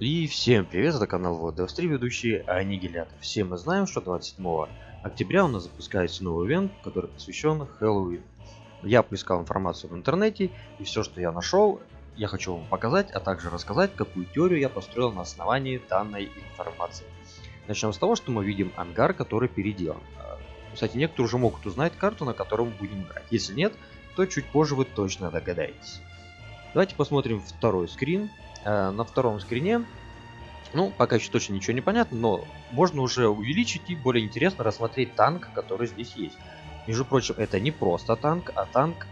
И всем привет, это канал Вот Devstream, ведущий Аннигилятор. Все мы знаем, что 27 октября у нас запускается новый ивент, который посвящен Хэллоуин. Я поискал информацию в интернете, и все, что я нашел, я хочу вам показать, а также рассказать, какую теорию я построил на основании данной информации. Начнем с того, что мы видим ангар, который переделан. Кстати, некоторые уже могут узнать карту, на которой мы будем играть. Если нет, то чуть позже вы точно догадаетесь. Давайте посмотрим второй скрин. Э, на втором скрине, ну, пока еще точно ничего не понятно, но можно уже увеличить и более интересно рассмотреть танк, который здесь есть. Между прочим, это не просто танк, а танк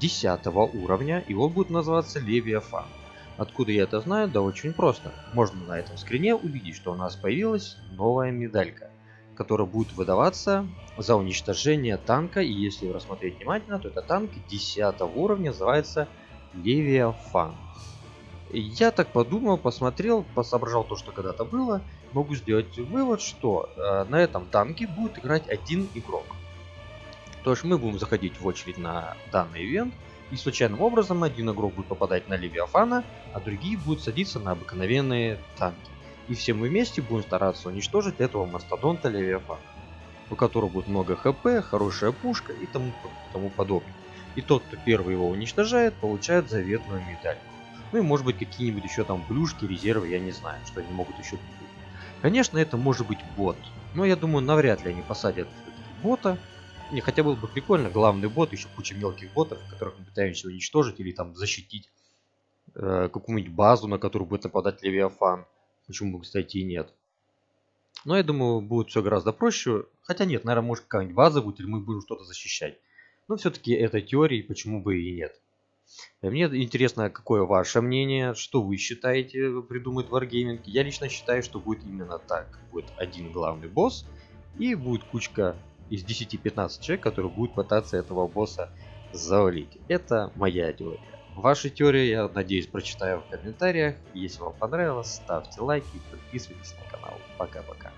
10 уровня, и он будет называться Левиафан. Откуда я это знаю? Да очень просто. Можно на этом скрине увидеть, что у нас появилась новая медалька, которая будет выдаваться за уничтожение танка, и если рассмотреть внимательно, то это танк 10 уровня, называется Левиафан. Я так подумал, посмотрел, посоображал то, что когда-то было. Могу сделать вывод, что э, на этом танке будет играть один игрок. То есть мы будем заходить в очередь на данный ивент, и случайным образом один игрок будет попадать на Левиафана, а другие будут садиться на обыкновенные танки. И все мы вместе будем стараться уничтожить этого мастодонта Левиафана, у которого будет много хп, хорошая пушка и тому, тому подобное. И тот, кто первый его уничтожает, получает заветную медаль. Ну и может быть какие-нибудь еще там плюшки, резервы, я не знаю, что они могут еще купить. Конечно, это может быть бот. Но я думаю, навряд ли они посадят бота. Не, хотя было бы прикольно, главный бот, еще куча мелких ботов, которых мы пытаемся уничтожить или там защитить э, какую-нибудь базу, на которую будет нападать Левиафан. Почему бы, кстати, и нет. Но я думаю, будет все гораздо проще. Хотя нет, наверное, может какая-нибудь база будет, или мы будем что-то защищать. Но все-таки это теории, почему бы и нет. Э, мне интересно, какое ваше мнение, что вы считаете придумает Wargaming. Я лично считаю, что будет именно так. Будет один главный босс и будет кучка из 10-15 человек, которые будут пытаться этого босса завалить. Это моя теория. Ваши теории, я надеюсь, прочитаю в комментариях. Если вам понравилось, ставьте лайки и подписывайтесь на канал. Пока-пока.